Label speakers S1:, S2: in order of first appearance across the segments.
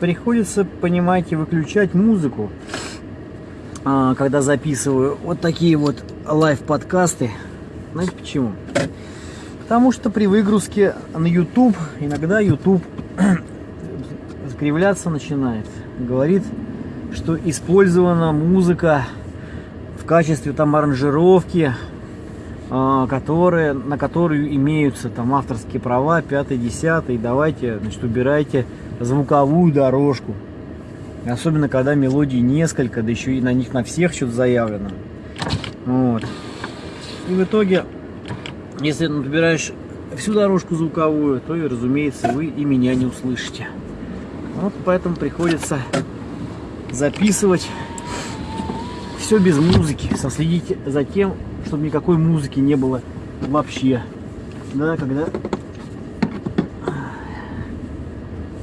S1: приходится, понимаете, выключать музыку, а, когда записываю вот такие вот лайв-подкасты. Знаете почему? Потому что при выгрузке на YouTube иногда YouTube закривляться начинает. Говорит, что использована музыка в качестве там аранжировки, которые, на которую имеются там авторские права, 5-10, давайте, значит, убирайте звуковую дорожку. Особенно, когда мелодий несколько, да еще и на них на всех что-то заявлено. Вот. И в итоге, если набираешь всю дорожку звуковую, то, и, разумеется, вы и меня не услышите. Вот поэтому приходится записывать все без музыки, соследить за тем, чтобы никакой музыки не было вообще. Да, когда,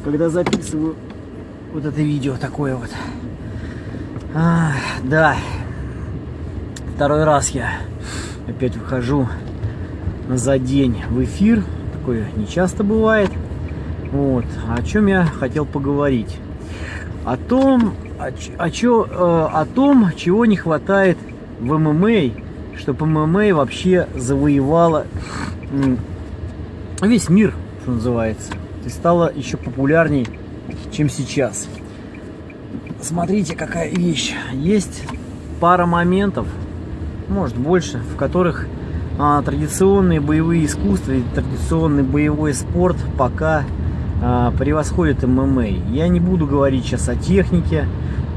S1: когда записываю вот это видео такое вот. А, да, второй раз я опять выхожу за день в эфир. Такое не часто бывает. Вот. О чем я хотел поговорить? О том, о, о, чё, э, о том, чего не хватает в ММА, чтобы ММА вообще завоевала весь мир, что называется. И стала еще популярней, чем сейчас. Смотрите, какая вещь. Есть пара моментов, может больше, в которых а, традиционные боевые искусства и традиционный боевой спорт пока а, превосходит ММА. Я не буду говорить сейчас о технике,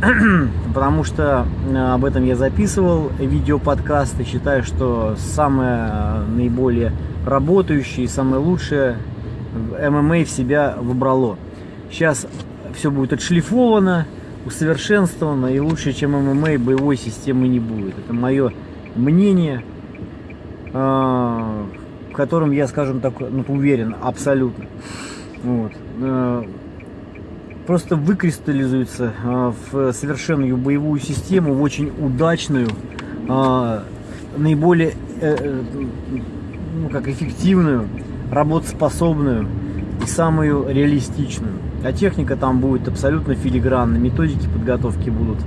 S1: потому что а, об этом я записывал видеоподкаст и считаю, что самое а, наиболее работающее и самое лучшее ММА в себя выбрало. Сейчас все будет отшлифовано, усовершенствовано и лучше, чем ММА боевой системы не будет. Это мое мнение, в котором я, скажем так, ну, уверен абсолютно. Вот. Э, просто выкристаллизуется э, в совершенную боевую систему, в очень удачную, э, наиболее ну, как эффективную, работоспособную и самую реалистичную. А техника там будет абсолютно филигранной, методики подготовки будут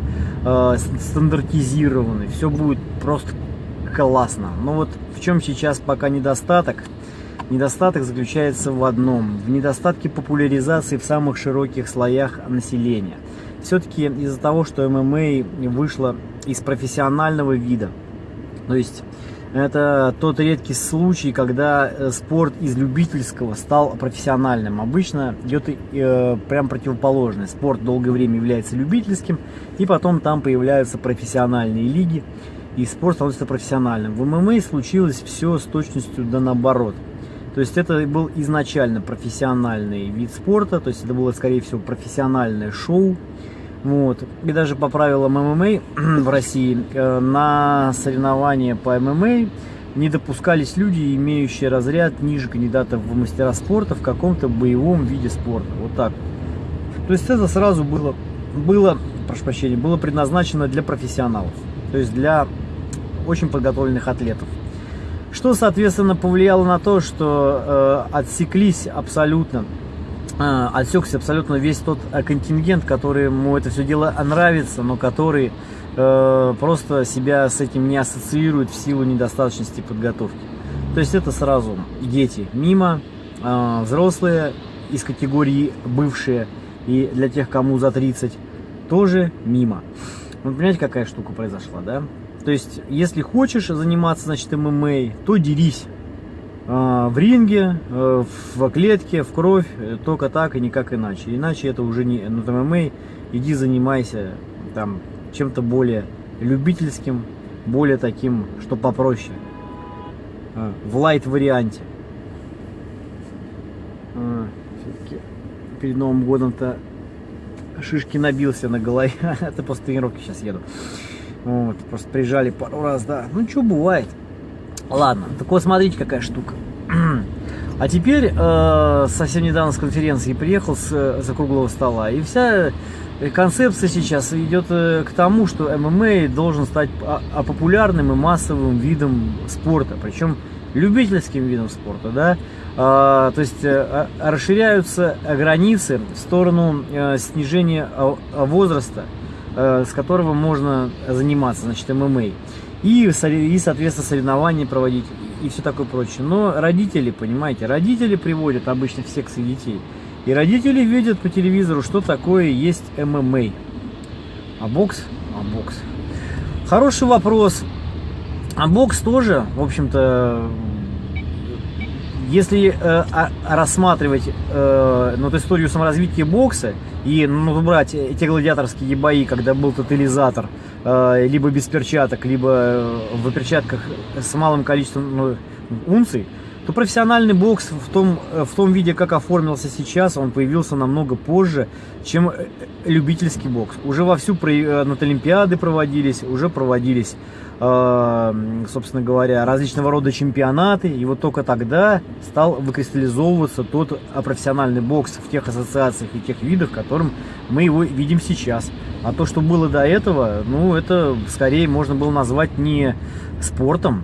S1: э, стандартизированы, все будет просто классно. Но вот в чем сейчас пока недостаток – Недостаток заключается в одном – в недостатке популяризации в самых широких слоях населения. Все-таки из-за того, что ММА вышло из профессионального вида, то есть это тот редкий случай, когда э, спорт из любительского стал профессиональным. Обычно идет э, прям противоположное. Спорт долгое время является любительским, и потом там появляются профессиональные лиги, и спорт становится профессиональным. В ММА случилось все с точностью да наоборот – то есть это был изначально профессиональный вид спорта, то есть это было, скорее всего, профессиональное шоу. Вот. И даже по правилам ММА в России э, на соревнования по ММА не допускались люди, имеющие разряд ниже кандидатов в мастера спорта в каком-то боевом виде спорта. Вот так. То есть это сразу было, было, прошу прощения, было предназначено для профессионалов. То есть для очень подготовленных атлетов. Что, соответственно, повлияло на то, что э, отсеклись абсолютно, э, отсекся абсолютно весь тот э, контингент, который ему это все дело нравится, но который э, просто себя с этим не ассоциирует в силу недостаточности подготовки. То есть это сразу дети мимо, э, взрослые из категории бывшие и для тех, кому за 30, тоже мимо. Вы понимаете, какая штука произошла, да? То есть, если хочешь заниматься, значит, ММА, то дерись а, в ринге, э, в клетке, в кровь, э, только так и никак иначе. Иначе это уже не ну, ММА, иди занимайся там чем-то более любительским, более таким, что попроще, а, в лайт варианте. А, перед Новым годом-то шишки набился на голове, это после тренировки сейчас еду. Вот, просто приезжали пару раз, да. Ну, что бывает. Ладно, так вот, смотрите, какая штука. А теперь э, совсем недавно с конференции приехал с, за круглого стола, и вся концепция сейчас идет э, к тому, что ММА должен стать а, а популярным и массовым видом спорта, причем любительским видом спорта, да. А, то есть а, расширяются границы в сторону а, снижения возраста, а, с которого можно заниматься, значит, ММА. И, и, соответственно, соревнования проводить и все такое прочее. Но родители, понимаете, родители приводят обычно в секции детей. И родители видят по телевизору, что такое есть ММА. А бокс? А бокс. Хороший вопрос. А бокс тоже, в общем-то, если э, а, рассматривать э, ну, историю саморазвития бокса и ну, брать эти гладиаторские бои, когда был тотализатор, э, либо без перчаток, либо э, в перчатках с малым количеством ну, унций, то профессиональный бокс в том, э, в том виде, как оформился сейчас, он появился намного позже, чем э, любительский бокс. Уже вовсю э, над Олимпиады проводились, уже проводились, собственно говоря, различного рода чемпионаты. И вот только тогда стал выкристаллизовываться тот профессиональный бокс в тех ассоциациях и тех видах, которым мы его видим сейчас. А то, что было до этого, ну, это скорее можно было назвать не спортом,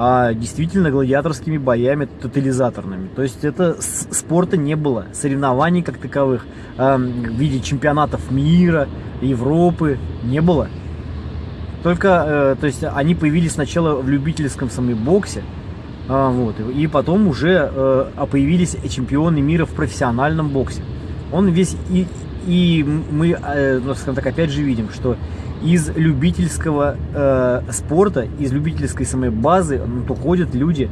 S1: а действительно гладиаторскими боями тотализаторными. То есть это спорта не было, соревнований как таковых э, в виде чемпионатов мира, Европы не было. Только, э, то есть они появились сначала в любительском самобоксе, э, вот, и потом уже э, появились чемпионы мира в профессиональном боксе. Он весь и, и мы, ну, скажем так, опять же видим, что из любительского э, спорта, из любительской самой базы ну, уходят люди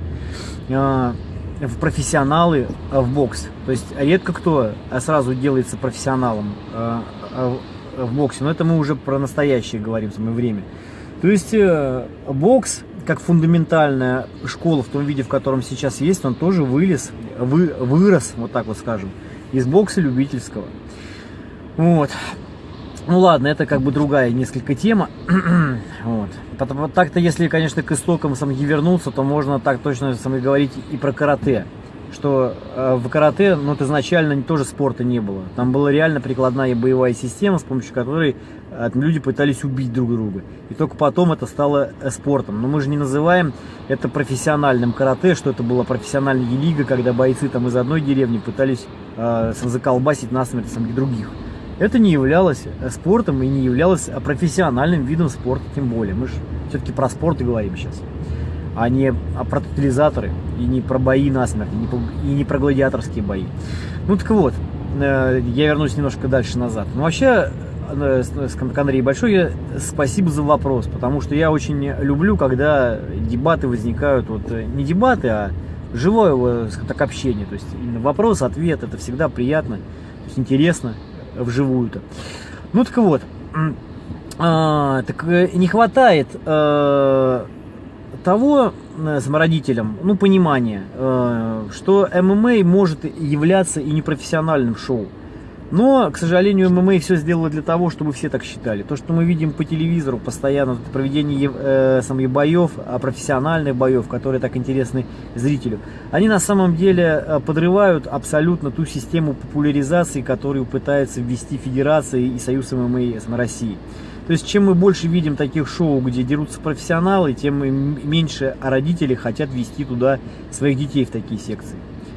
S1: э, в профессионалы э, в бокс. То есть редко кто сразу делается профессионалом э, э, в боксе, но это мы уже про настоящее говорим самое время. То есть э, бокс как фундаментальная школа в том виде, в котором сейчас есть, он тоже вылез, вы, вырос, вот так вот скажем, из бокса любительского. Вот. Ну ладно, это как бы другая несколько тема. вот. Так-то, если, конечно, к истокам самги вернуться, то можно так точно самой говорить и про карате. Что э, в карате, ну, это изначально тоже спорта не было. Там была реально прикладная боевая система, с помощью которой э, люди пытались убить друг друга. И только потом это стало э, спортом. Но мы же не называем это профессиональным карате, что это была профессиональная лига, когда бойцы там из одной деревни пытались э, заколбасить насмерть самих других это не являлось э, спортом и не являлось э, профессиональным видом спорта, тем более. Мы же все-таки про спорт и говорим сейчас, а не про тотализаторы, и не про бои насмерть, и не, по, и не про гладиаторские бои. Ну так вот, э, я вернусь немножко дальше назад. Ну вообще, Андрей, большое спасибо за вопрос, потому что я очень люблю, когда дебаты возникают, вот не дебаты, а живое так, общение. То есть вопрос, ответ, это всегда приятно, то есть интересно вживую-то. Ну так вот, а, так э, не хватает а, того э, самородителям, ну, понимания, что ММА может являться и непрофессиональным шоу. Но, к сожалению, ММА все сделало для того, чтобы все так считали. То, что мы видим по телевизору постоянно, проведение э, самих боев, а профессиональных боев, которые так интересны зрителю, они на самом деле э, подрывают абсолютно ту систему популяризации, которую пытается ввести Федерация и Союз ММА России. То есть, чем мы больше видим таких шоу, где дерутся профессионалы, тем меньше родители хотят вести туда своих детей в такие секции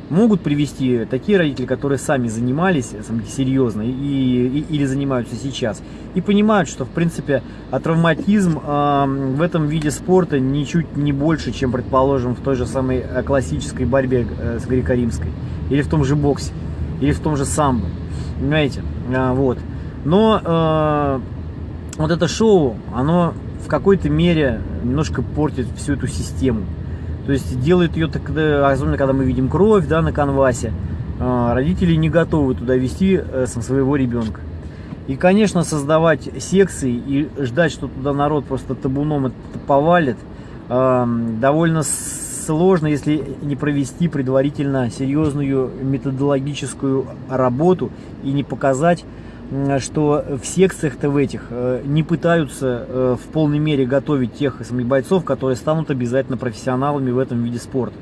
S1: могут привести такие родители, которые сами занимались серьезно и, и, или занимаются сейчас, и понимают, что в принципе а травматизм э, в этом виде спорта ничуть не больше, чем, предположим, в той же самой э, классической борьбе э, с греко-римской, или в том же боксе, или в том же самбо, понимаете, а, вот. Но э, вот это шоу, оно в какой-то мере немножко портит всю эту систему. То есть делает ее так, особенно когда мы видим кровь да, на канвасе, а, родители не готовы туда вести э, своего ребенка. И, конечно, создавать секции и ждать, что туда народ просто табуном это повалит, а, довольно сложно, если не провести предварительно серьезную методологическую работу и не показать что в секциях-то в этих э, не пытаются э, в полной мере готовить тех самих бойцов, которые станут обязательно профессионалами в этом виде спорта.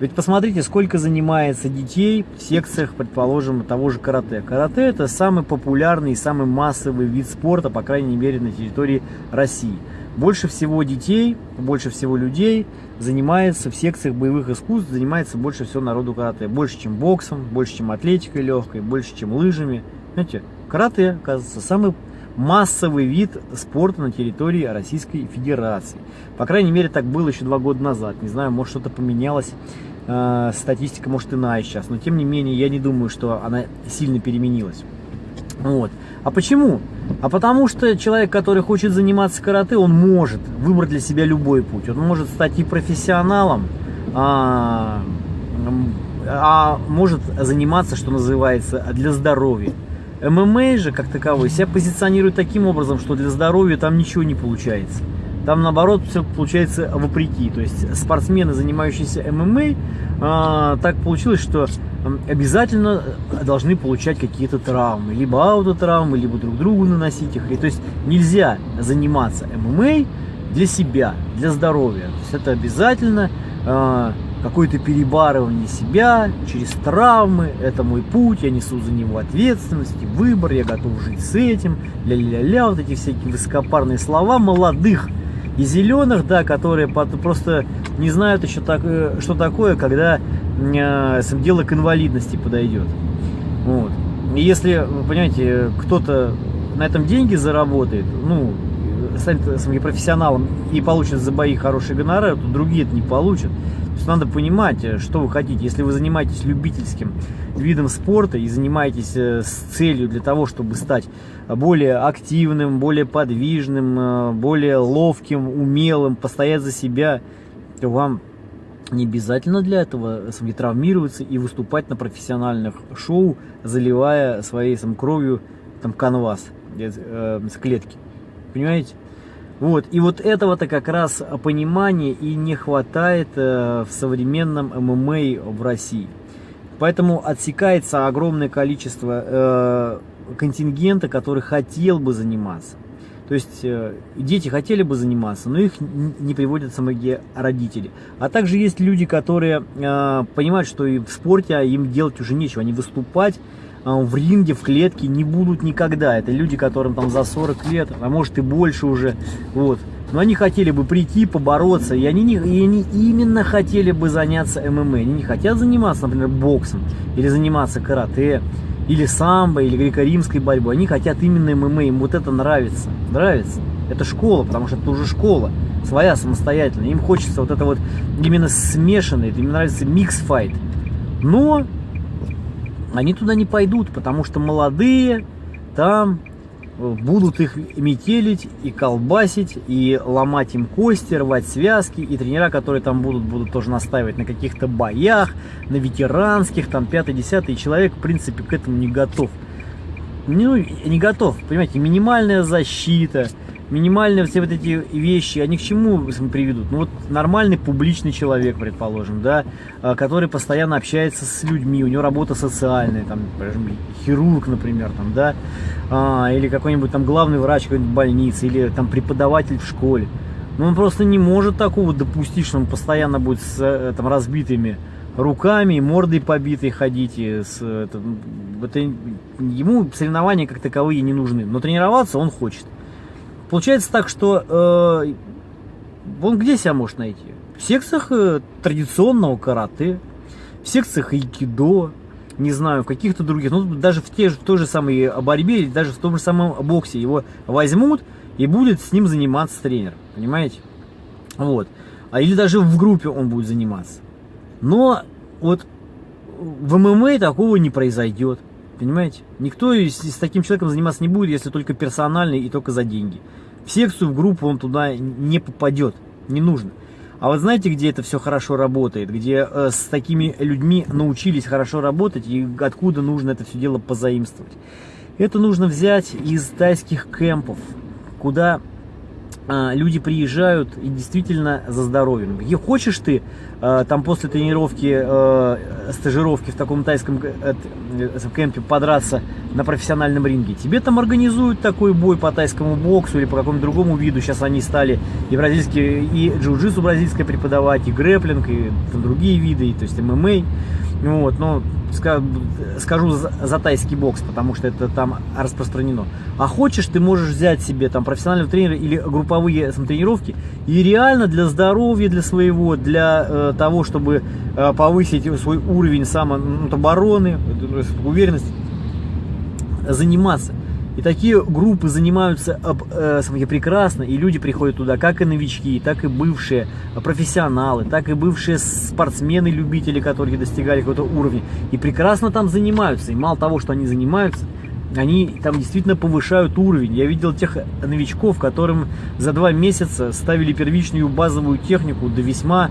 S1: Ведь посмотрите, сколько занимается детей в секциях, предположим, того же карате. Карате это самый популярный и самый массовый вид спорта, по крайней мере, на территории России. больше всего детей, больше всего людей занимается в секциях боевых искусств, занимается больше всего народу карате. Больше, чем боксом, больше, чем атлетикой легкой, больше, чем лыжами. Знаете, карате, оказывается, самый массовый вид спорта на территории Российской Федерации. По крайней мере, так было еще два года назад. Не знаю, может что-то поменялось. Э, статистика может иная сейчас. Но тем не менее, я не думаю, что она сильно переменилась. Вот. А почему? А потому что человек, который хочет заниматься карате, он может выбрать для себя любой путь. Он может стать и профессионалом, а, а может заниматься, что называется, для здоровья. ММА же, как таковой, себя позиционирует таким образом, что для здоровья там ничего не получается. Там, наоборот, все получается вопреки. То есть спортсмены, занимающиеся ММА, а, так получилось, что обязательно должны получать какие-то травмы. Либо аутотравмы, либо друг другу наносить их. И, то есть нельзя заниматься ММА для себя, для здоровья. То есть это обязательно а, какое-то перебарывание себя через травмы, это мой путь, я несу за него ответственность, выбор, я готов жить с этим, ля-ля-ля, вот эти всякие высокопарные слова молодых и зеленых, да, которые просто не знают еще, так, э, что такое, когда э, дело к инвалидности подойдет. Вот. И если, понимаете, кто-то на этом деньги заработает, ну, станет профессионалом и получит за бои хороший гонорар, то другие это не получат. Есть надо понимать, э, что вы хотите. Если вы занимаетесь любительским видом спорта и занимаетесь э, с целью для того, чтобы стать более активным, более подвижным, э, более ловким, умелым, постоять за себя, то вам не обязательно для этого сам, травмироваться и выступать на профессиональных шоу, заливая своей сам, кровью там, канвас э, с клетки. Понимаете? Вот. И вот этого-то как раз понимания и не хватает э, в современном ММА в России. Поэтому отсекается огромное количество э, контингента, который хотел бы заниматься. То есть э, дети хотели бы заниматься, но их не приводят самые родители. А также есть люди, которые э, понимают, что и в спорте а им делать уже нечего. Они выступать в ринге, в клетке не будут никогда. Это люди, которым там за 40 лет, а может и больше уже. Вот. Но они хотели бы прийти, побороться, и они, не, и они именно хотели бы заняться ММА. Они не хотят заниматься, например, боксом, или заниматься карате, или самбо, или греко-римской борьбой. Они хотят именно ММА, им вот это нравится. Нравится. Это школа, потому что это уже школа, своя, самостоятельная. Им хочется вот это вот именно смешанный, им нравится mix fight. Но они туда не пойдут, потому что молодые там э, будут их метелить и колбасить, и ломать им кости, рвать связки, и тренера, которые там будут, будут тоже настаивать на каких-то боях, на ветеранских, там, пятый-десятый, человек, в принципе, к этому не готов. Ну, не готов, понимаете, минимальная защита, минимальные все вот эти вещи, они к чему приведут? Ну вот нормальный публичный человек, предположим, да, а, который постоянно общается с людьми, у него работа социальная, там, хирург, например, там, да, а, или какой-нибудь там главный врач какой-нибудь больницы, или там преподаватель в школе. Но он просто не может такого допустить, что он постоянно будет с э, там, разбитыми руками, мордой побитой ходить. И с, это, это, ему соревнования как таковые не нужны. Но тренироваться он хочет. Получается так, что э, он где себя может найти? В секциях э, традиционного карате, в секциях айкидо, не знаю, в каких-то других, ну даже в, те, в той же самой борьбе, или даже в том же самом боксе его возьмут и будет с ним заниматься тренер, понимаете? Вот. А или даже в группе он будет заниматься. Но вот в ММА такого не произойдет. Понимаете? Никто с, таким человеком заниматься не будет, если только персональный и только за деньги. В секцию, в группу он туда не попадет, не нужно. А вот знаете, где это все хорошо работает, где э, с такими людьми научились хорошо работать и откуда нужно это все дело позаимствовать? Это нужно взять из тайских кемпов, куда а, люди приезжают и действительно за здоровьем. И хочешь ты там после тренировки, а, стажировки в таком тайском э, кемпе подраться на профессиональном ринге, тебе там организуют такой бой по тайскому боксу или по какому-то другому виду. Сейчас они стали и бразильские, и джиу-джитсу бразильское преподавать, и грэплинг, и там другие виды, и, то есть ММА. Вот, но скажу за тайский бокс, потому что это там распространено. А хочешь, ты можешь взять себе там профессионального тренера или групповые сам, тренировки и реально для здоровья, для своего, для э, того, чтобы э, повысить свой уровень самообороны, ну, уверенность, заниматься. И такие группы занимаются э, прекрасно, и люди приходят туда, как и новички, так и бывшие профессионалы, так и бывшие спортсмены-любители, которые достигали какого-то уровня, и прекрасно там занимаются. И мало того, что они занимаются, они там действительно повышают уровень. Я видел тех новичков, которым за два месяца ставили первичную базовую технику до весьма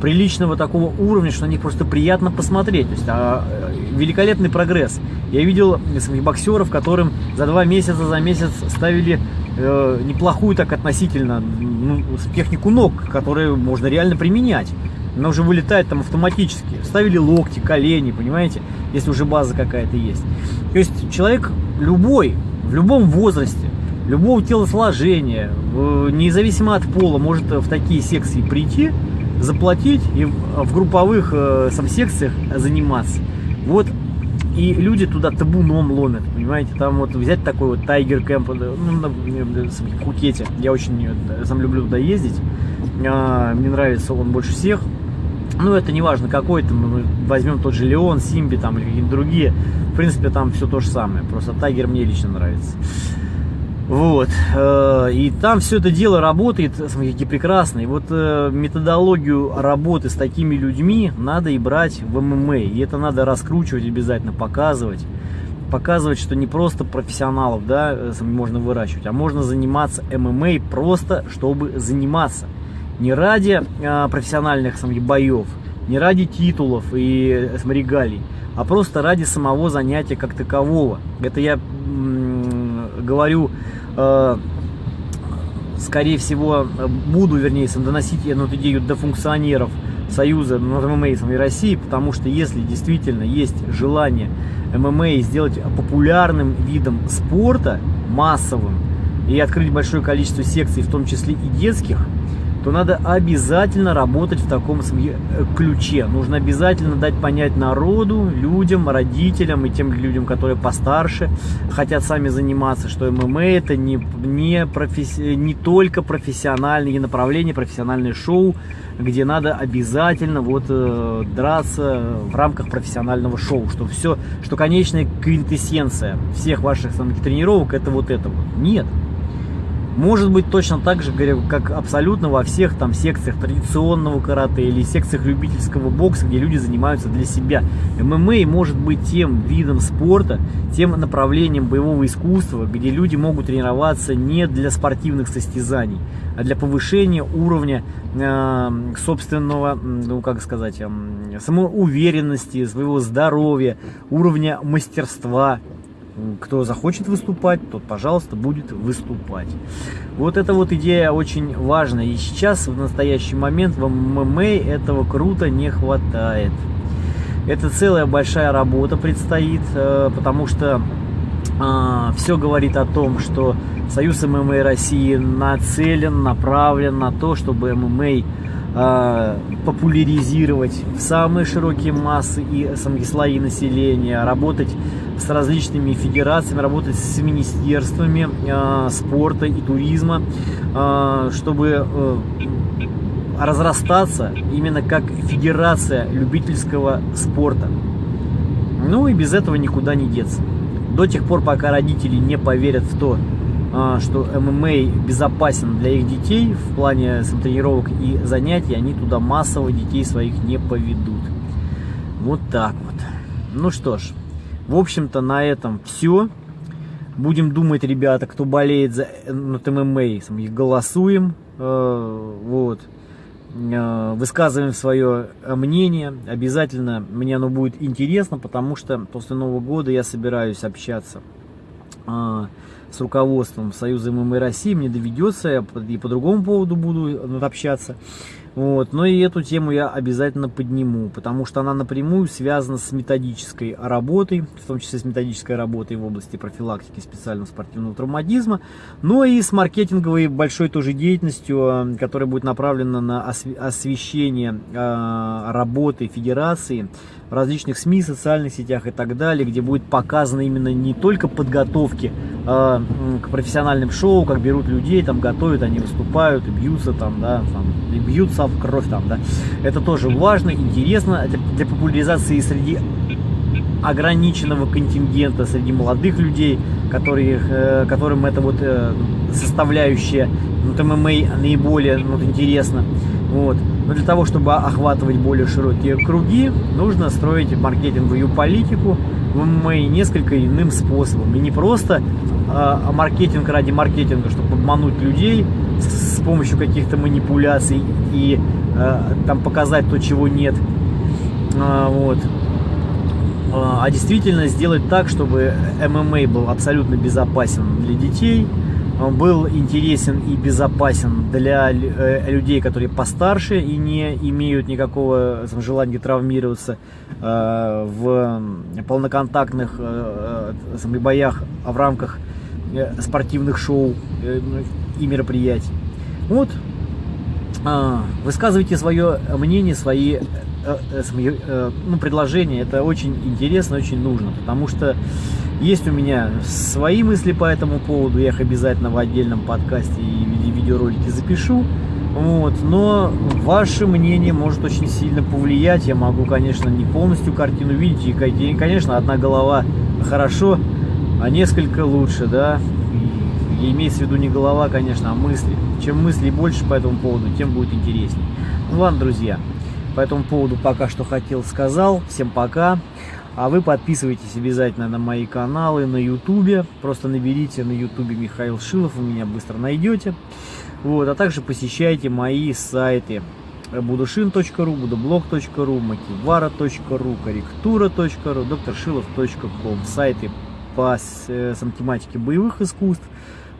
S1: приличного такого уровня, что на них просто приятно посмотреть. То есть а, великолепный прогресс. Я видел своих боксеров, которым за два месяца, за месяц ставили э, неплохую так относительно ну, технику ног, которые можно реально применять. Она уже вылетает там автоматически. Ставили локти, колени, понимаете, если уже база какая-то есть. То есть человек любой, в любом возрасте, любого телосложения, независимо от пола, может в такие секции прийти, заплатить и в групповых э, сам секциях заниматься. Вот и люди туда табуном ломят, понимаете, там вот взять такой вот Тайгер Кэмп, ну, на, в Пхукете, я очень э, сам люблю туда ездить, а, мне нравится он больше всех, ну, это не важно какой, там, мы возьмем тот же Леон, Симби там или какие-то другие, в принципе, там все то же самое, просто Тайгер мне лично нравится. Вот. Э, и там все это дело работает, смотрите, прекрасно. И вот э, методологию работы с такими людьми надо и брать в ММА. И это надо раскручивать обязательно, показывать. Показывать, что не просто профессионалов да, э, можно выращивать, а можно заниматься ММА просто, чтобы заниматься. Не ради профессиональных смотри, боев, не ради титулов и смотри, регалий, а просто ради самого занятия как такового. Это я говорю Э, скорее всего, буду, вернее, доносить эту идею до функционеров Союза ММА и России, потому что если действительно есть желание ММА сделать популярным видом спорта, массовым, и открыть большое количество секций, в том числе и детских, то надо обязательно работать в таком э, ключе. Нужно обязательно дать понять народу, людям, родителям и тем людям, которые постарше, хотят сами заниматься, что ММА это не, не, професси... не только профессиональные направления, профессиональное шоу, где надо обязательно вот э, драться в рамках профессионального шоу, что все, что конечная квинтэссенция всех ваших самых тренировок это вот это вот. Нет, может быть точно так же, как абсолютно во всех там секциях традиционного карате или секциях любительского бокса, где люди занимаются для себя. ММА может быть тем видом спорта, тем направлением боевого искусства, где люди могут тренироваться не для спортивных состязаний, а для повышения уровня э, собственного, ну как сказать, э, самоуверенности, своего здоровья, уровня мастерства, кто захочет выступать, тот, пожалуйста, будет выступать. Вот эта вот идея очень важна. И сейчас, в настоящий момент, в ММА этого круто не хватает. Это целая большая работа предстоит, э, потому что а, все говорит о том, что Союз ММА России нацелен, направлен на то, чтобы ММА а, популяризировать в самые широкие массы и самые слои населения, работать с различными федерациями, работать с министерствами э, спорта и туризма, э, чтобы э, разрастаться именно как федерация любительского спорта. Ну и без этого никуда не деться. До тех пор, пока родители не поверят в то, что ММА безопасен для их детей в плане тренировок и занятий, они туда массово детей своих не поведут. Вот так вот. Ну что ж, в общем-то, на этом все. Будем думать, ребята, кто болеет за ну, ММА, голосуем. Э, вот. Э, высказываем свое мнение. Обязательно мне оно будет интересно, потому что после Нового года я собираюсь общаться э, с руководством Союза ММА России. Мне доведется, я и по другому поводу буду общаться. Вот. Но и эту тему я обязательно подниму, потому что она напрямую связана с методической работой, в том числе с методической работой в области профилактики специального спортивного травматизма, но и с маркетинговой большой тоже деятельностью, э, которая будет направлена на освещение э, работы федерации различных СМИ, социальных сетях и так далее, где будет показано именно не только подготовки э, к профессиональным шоу, как берут людей, там готовят, они выступают и бьются там, да, там, и бьются в кровь там, да. Это тоже важно, интересно для, популяризации среди ограниченного контингента среди молодых людей, которые, э, которым это вот э, составляющая вот, ММА наиболее вот, интересно. Вот. Но для того, чтобы охватывать более широкие круги, нужно строить маркетинговую политику в ММА несколько иным способом. И не просто а маркетинг ради маркетинга, чтобы обмануть людей с, с помощью каких-то манипуляций и а, там показать то, чего нет. А, вот. А действительно сделать так, чтобы ММА был абсолютно безопасен для детей, был интересен и безопасен для э, людей, которые постарше и не имеют никакого желания травмироваться э, в полноконтактных э, боях в рамках спортивных шоу ну, и мероприятий. Вот, а, высказывайте свое мнение, свои ну, предложения. Это очень интересно, очень нужно, потому что есть у меня свои мысли по этому поводу, я их обязательно в отдельном подкасте и видеоролике запишу. Вот, но ваше мнение может очень сильно повлиять. Я могу, конечно, не полностью картину видеть. И, конечно, одна голова хорошо, а несколько лучше, да. И имеется в виду не голова, конечно, а мысли. Чем мыслей больше по этому поводу, тем будет интереснее. Ну ладно, друзья, по этому поводу пока что хотел сказал. Всем пока. А вы подписывайтесь обязательно на мои каналы на ютубе. Просто наберите на ютубе Михаил Шилов, вы меня быстро найдете. Вот, а также посещайте мои сайты будушин.ру, будоблог.ру, макивара.ру, корректура.ру, докторшилов.ком. Сайты по э, тематике боевых искусств,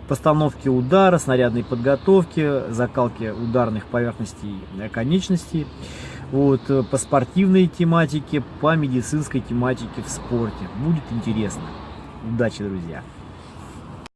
S1: постановки удара, снарядной подготовки, закалки ударных поверхностей конечностей вот, э, по спортивной тематике, по медицинской тематике в спорте. Будет интересно. Удачи, друзья!